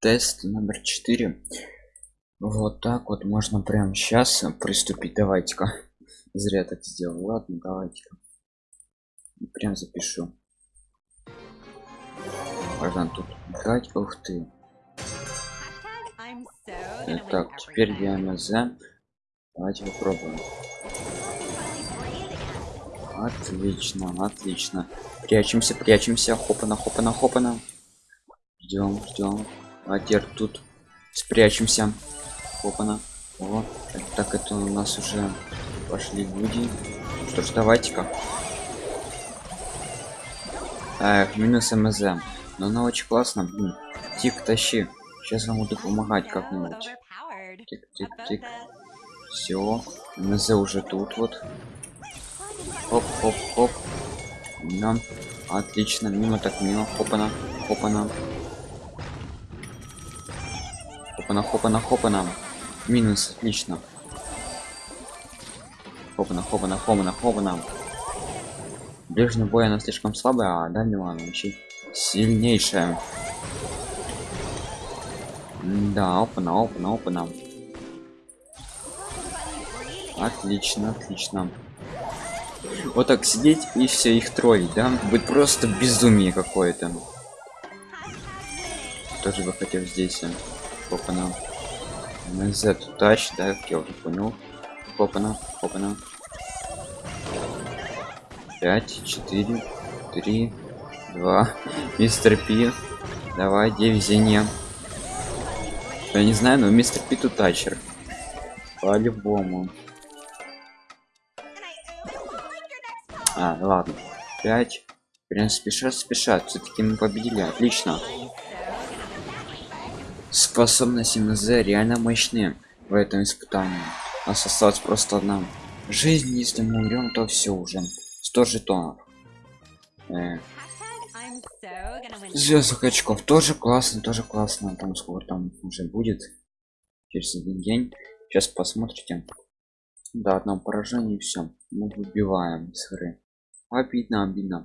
тест номер 4 вот так вот можно прямо сейчас приступить. Давайте-ка. Зря так сделал. Ладно давайте-ка. Прям запишу. Можно тут играть? Ух ты. Так теперь дмз давайте попробуем. Отлично отлично. Прячемся прячемся. Хопана хопана хопана. Ждем ждем а теперь тут спрячемся. Хопана вот так это у нас уже пошли люди. Что ж давайте-ка. Эх, минус мз. Но она очень классно. Тик тащи. Сейчас вам буду помогать как-нибудь. Тик тик тик. Все мз уже тут вот. Хоп хоп хоп нам отлично. Мимо так мимо. Хопана хопана хопана хопана хопана минус отлично. Хопана хопана хопана хопана ближний бой она слишком слабая а дальнего она очень сильнейшая. Да опана опана опана. Отлично отлично. Вот так сидеть и все их троллить да? Будет просто безумие какое-то. Тоже бы хотел здесь опана z тач да как я уже понял. Опана опана 5 4 3 2 мистер пи давай где везение я не знаю но мистер пи тут тачер. По-любому. А ладно. 5 прям спешат спешат? Все-таки мы победили. Отлично способности мз реально мощные в этом испытании. Нас осталось просто одна жизнь если мы умрем то все уже. 100 жетонов э. звездных очков тоже классно тоже классно. Там сколько там уже будет. Через один день. Сейчас посмотрите. До одного поражения все мы выбиваем с игры. Обидно обидно